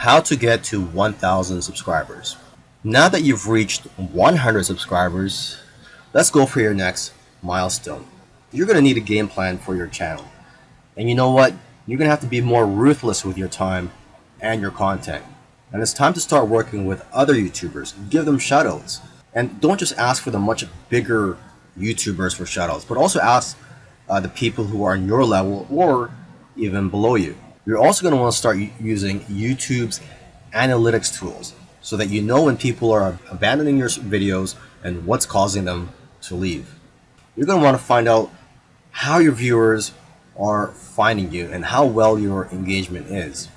how to get to 1000 subscribers. Now that you've reached 100 subscribers, let's go for your next milestone. You're going to need a game plan for your channel. And you know what? You're going to have to be more ruthless with your time and your content. And it's time to start working with other YouTubers. Give them shoutouts. And don't just ask for the much bigger YouTubers for shoutouts, but also ask uh, the people who are on your level or even below you. You're also going to want to start using YouTube's analytics tools so that you know when people are abandoning your videos and what's causing them to leave. You're going to want to find out how your viewers are finding you and how well your engagement is.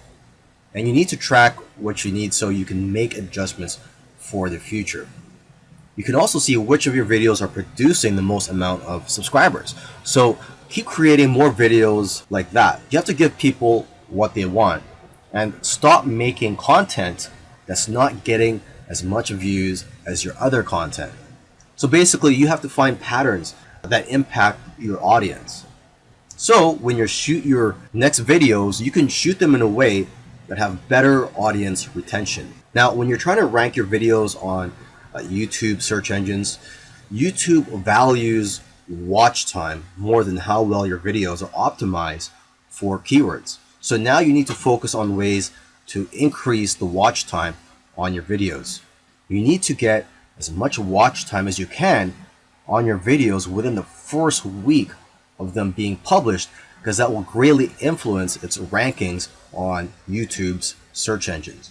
And you need to track what you need so you can make adjustments for the future. You can also see which of your videos are producing the most amount of subscribers. So keep creating more videos like that. You have to give people what they want and stop making content that's not getting as much views as your other content. So basically you have to find patterns that impact your audience. So when you shoot your next videos, you can shoot them in a way that have better audience retention. Now, when you're trying to rank your videos on uh, YouTube search engines, YouTube values watch time more than how well your videos are optimized for keywords. So now you need to focus on ways to increase the watch time on your videos. You need to get as much watch time as you can on your videos within the first week of them being published because that will greatly influence its rankings on YouTube's search engines.